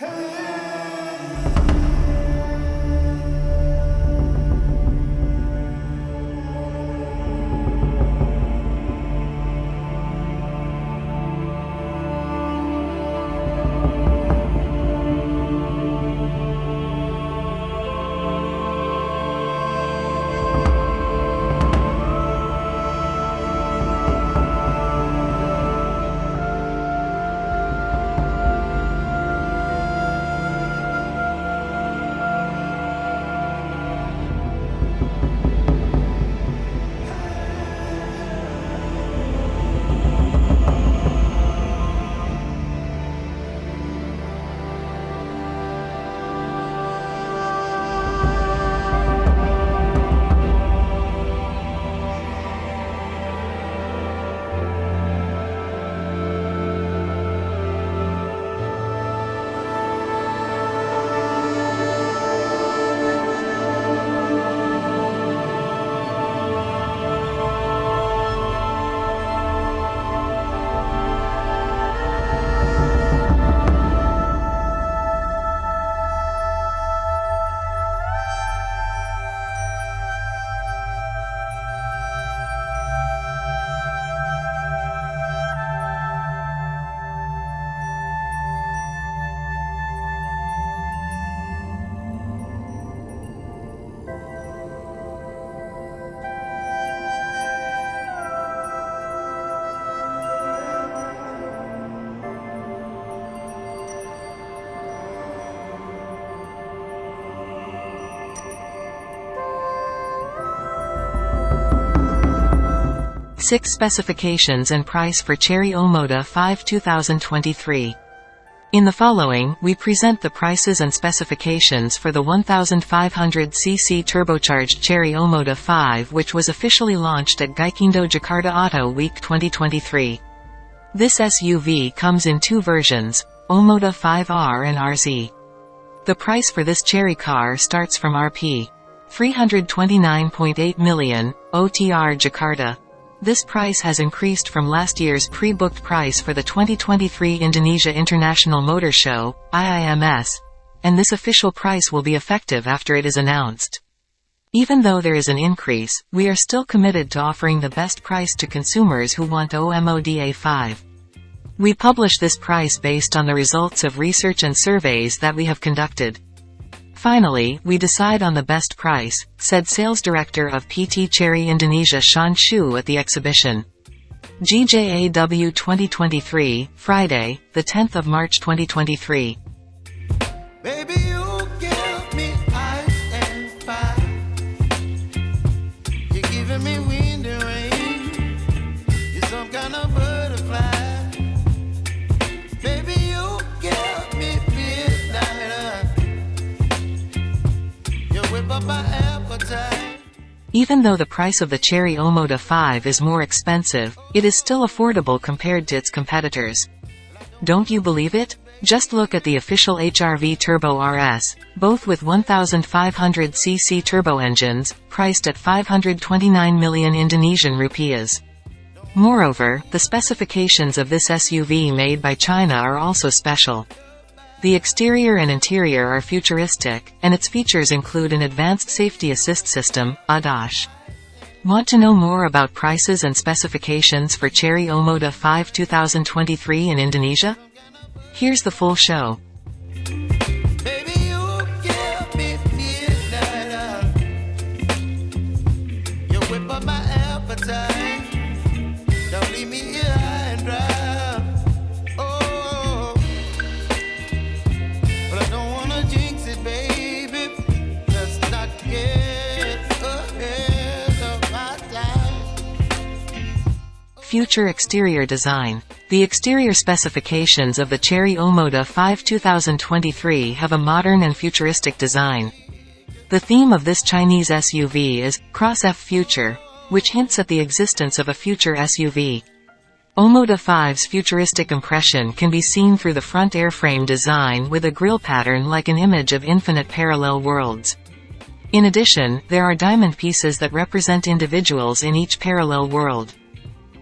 Hey! 6 specifications and price for Chery Omoda 5 2023. In the following, we present the prices and specifications for the 1500cc turbocharged Chery Omoda 5 which was officially launched at Gaikindo Jakarta Auto Week 2023. This SUV comes in two versions, Omoda 5R and RZ. The price for this Chery car starts from Rp. 329.8 million, OTR Jakarta. This price has increased from last year's pre-booked price for the 2023 Indonesia International Motor Show, IIMS, and this official price will be effective after it is announced. Even though there is an increase, we are still committed to offering the best price to consumers who want OMODA 5. We publish this price based on the results of research and surveys that we have conducted. Finally, we decide on the best price, said sales director of PT Chery Indonesia Sean Shu at the exhibition. GJAW 2023, Friday, 10 March 2023. Baby, Even though the price of the Chery Omoda 5 is more expensive, it is still affordable compared to its competitors. Don't you believe it? Just look at the official HRV Turbo RS, both with 1500cc turbo engines, priced at 529 million Indonesian rupiahs. Moreover, the specifications of this SUV made by China are also special. The exterior and interior are futuristic, and its features include an advanced safety assist system, ADAS. Want to know more about prices and specifications for Chery Omoda 5 2023 in Indonesia? Here's the full show. Future exterior design. The exterior specifications of the Chery Omoda 5 2023 have a modern and futuristic design. The theme of this Chinese SUV is, Cross F Future, which hints at the existence of a future SUV. Omoda 5's futuristic impression can be seen through the front airframe design with a grille pattern like an image of infinite parallel worlds. In addition, there are diamond pieces that represent individuals in each parallel world.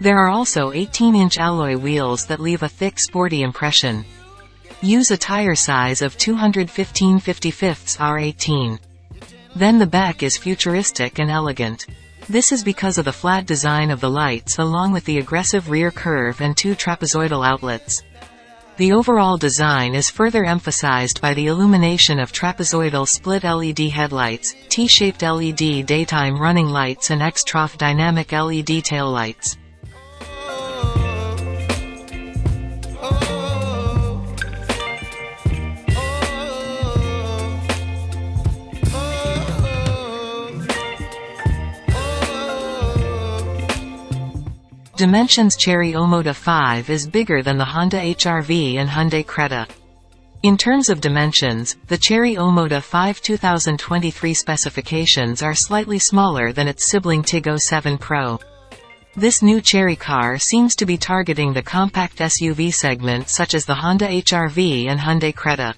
There are also 18-inch alloy wheels that leave a thick sporty impression. Use a tire size of 215 55 R18. Then the back is futuristic and elegant. This is because of the flat design of the lights along with the aggressive rear curve and two trapezoidal outlets. The overall design is further emphasized by the illumination of trapezoidal split LED headlights, T-shaped LED daytime running lights and X-trough dynamic LED tail Dimensions Chery Omoda 5 is bigger than the Honda HR-V and Hyundai Creta. In terms of dimensions, the Chery Omoda 5 2023 specifications are slightly smaller than its sibling Tiggo 7 Pro. This new Chery car seems to be targeting the compact SUV segment such as the Honda HR-V and Hyundai Creta.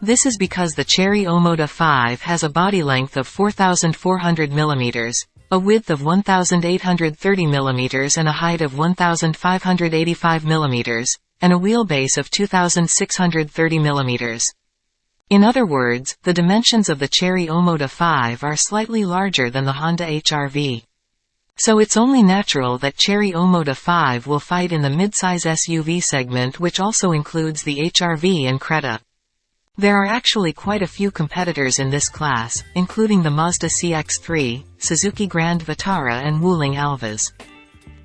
This is because the Chery Omoda 5 has a body length of 4,400 mm, a width of 1,830 mm and a height of 1,585 mm, and a wheelbase of 2,630 mm. In other words, the dimensions of the Chery Omoda 5 are slightly larger than the Honda HR-V. So it's only natural that Chery Omoda 5 will fight in the midsize SUV segment which also includes the HR-V and Creta. There are actually quite a few competitors in this class, including the Mazda CX-3, Suzuki Grand Vitara and Wuling Alvez.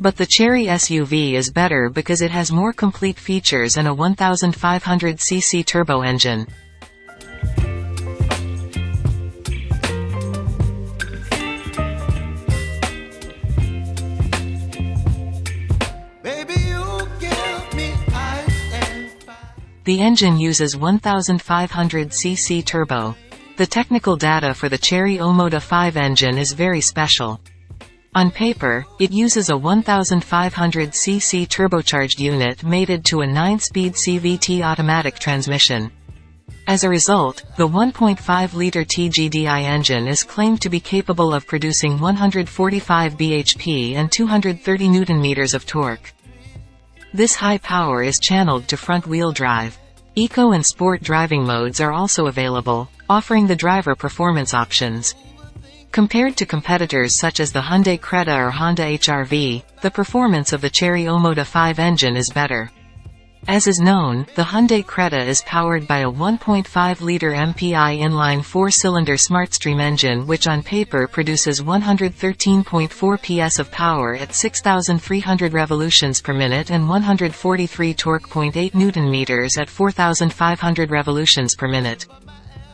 But the Chery SUV is better because it has more complete features and a 1500cc turbo engine. The engine uses 1500 cc turbo. The technical data for the Chery Omoda 5 engine is very special. On paper, it uses a 1500 cc turbocharged unit mated to a 9-speed CVT automatic transmission. As a result, the 1.5-liter TGDI engine is claimed to be capable of producing 145 bhp and 230 Nm of torque. This high power is channeled to front-wheel drive. Eco and Sport driving modes are also available, offering the driver performance options. Compared to competitors such as the Hyundai Creta or Honda HR-V, the performance of the Chery Omoda 5 engine is better. As is known, the Hyundai Creta is powered by a 1.5-liter MPI inline four-cylinder SmartStream engine which on paper produces 113.4 PS of power at 6,300 revolutions per minute and 143 torque.8 meters at 4,500 revolutions per minute.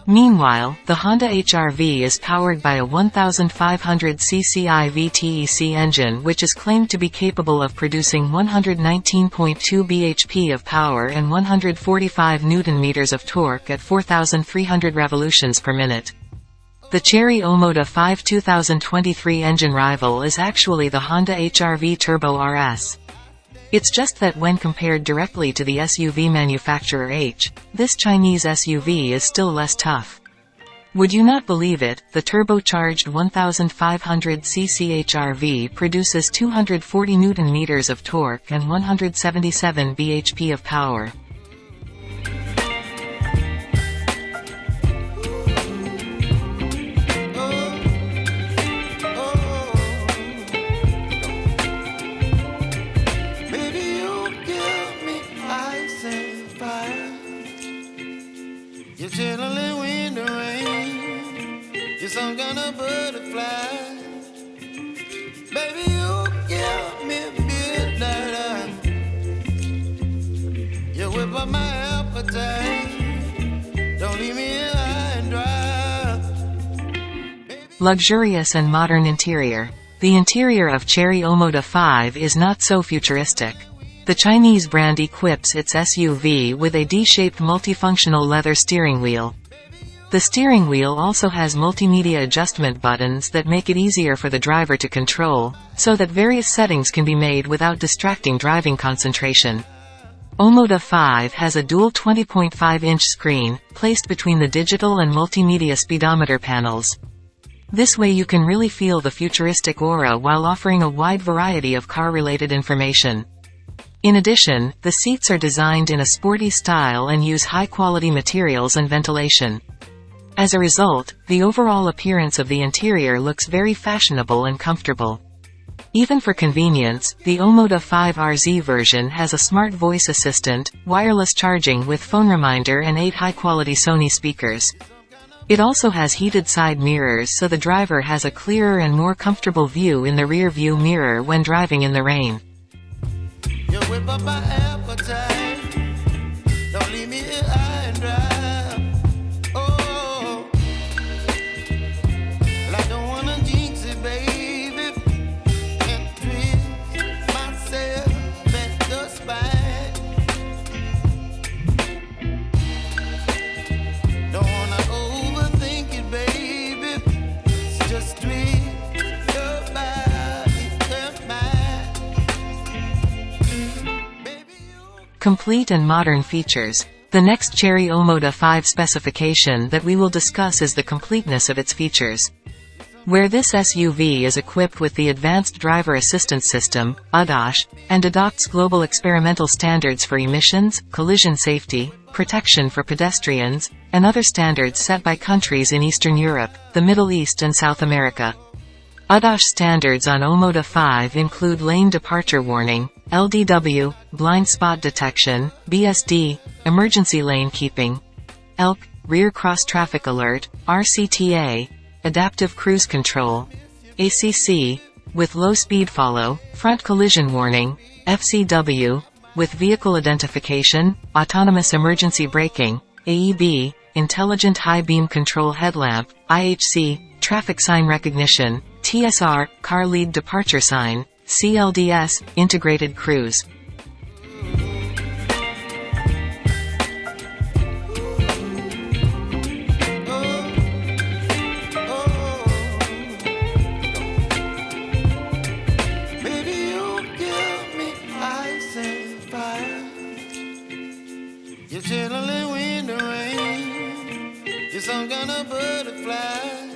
Meanwhile, the Honda HR-V is powered by a 1500cc IVTEC engine which is claimed to be capable of producing 119.2 bhp of power and 145 Nm of torque at 4,300 revolutions per minute. The Chery Omoda 5 2023 engine rival is actually the Honda HR-V Turbo RS. It's just that when compared directly to the SUV manufacturer H, this Chinese SUV is still less tough. Would you not believe it, the turbocharged 1500cc HR-V produces 240 Nm of torque and 177 bhp of power. Luxurious and modern interior. The interior of Chery Omoda 5 is not so futuristic. The Chinese brand equips its SUV with a D-shaped multifunctional leather steering wheel. The steering wheel also has multimedia adjustment buttons that make it easier for the driver to control, so that various settings can be made without distracting driving concentration. Omoda 5 has a dual 20.5-inch screen, placed between the digital and multimedia speedometer panels. This way you can really feel the futuristic aura while offering a wide variety of car-related information. In addition, the seats are designed in a sporty style and use high-quality materials and ventilation. As a result, the overall appearance of the interior looks very fashionable and comfortable. Even for convenience, the Omoda 5 RZ version has a smart voice assistant, wireless charging with phone reminder and 8 high-quality Sony speakers. It also has heated side mirrors so the driver has a clearer and more comfortable view in the rear view mirror when driving in the rain. Complete and modern features. The next Chery Omoda 5 specification that we will discuss is the completeness of its features. Where this SUV is equipped with the Advanced Driver Assistance System, ADAS, and adopts global experimental standards for emissions, collision safety, protection for pedestrians, and other standards set by countries in Eastern Europe, the Middle East and South America. ADAS standards on Omoda 5 include lane departure warning, LDW, blind spot detection, BSD, emergency lane keeping, ELK, rear cross traffic alert, RCTA, adaptive cruise control, ACC, with low speed follow, front collision warning, FCW, with vehicle identification, autonomous emergency braking, AEB, intelligent high beam control headlamp, IHC, traffic sign recognition, TSR, car lead departure sign, CLDS, Integrated Cruise. You're chilling in the rain. Butterfly.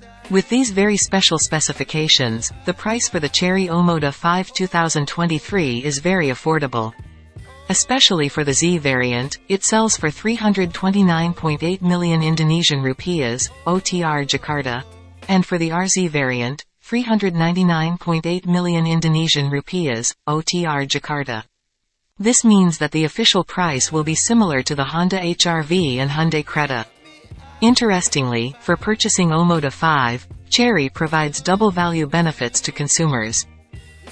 with these very special specifications, the price for the Chery Omoda 5 2023 is very affordable. Especially for the Z variant, it sells for 329.8 million Indonesian rupiahs, OTR Jakarta. And for the RZ variant, 399.8 million Indonesian rupiahs, OTR Jakarta. This means that the official price will be similar to the Honda HRV and Hyundai Creta. Interestingly, for purchasing Omoda 5, Chery provides double value benefits to consumers.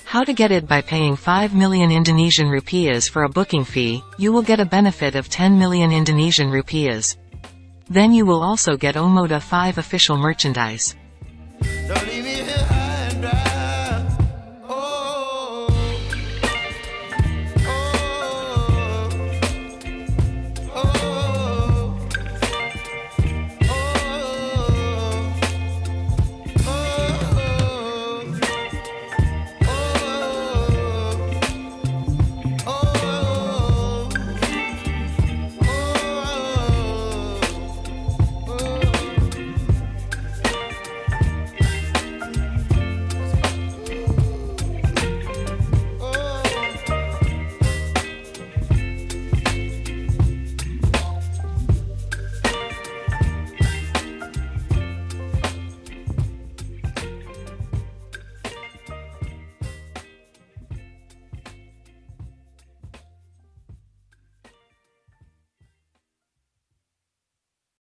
How to get it by paying 5 million Indonesian rupiahs for a booking fee, you will get a benefit of 10 million Indonesian rupiahs. Then you will also get Omoda 5 official merchandise.